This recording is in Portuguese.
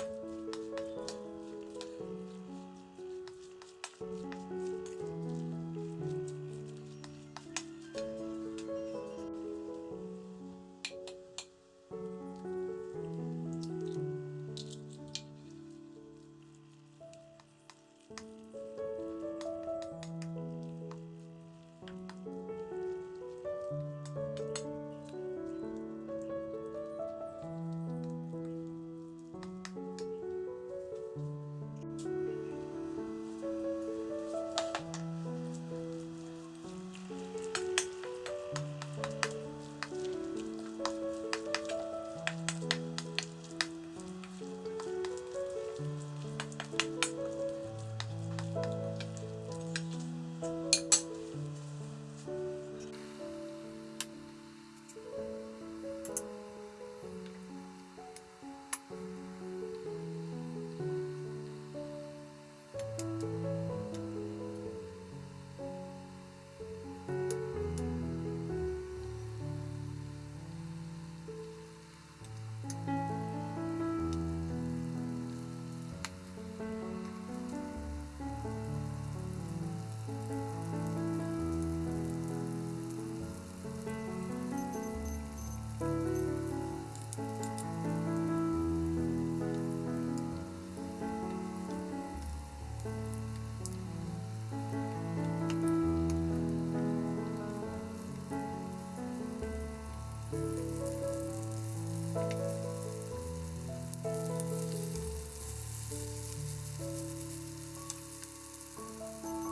you Música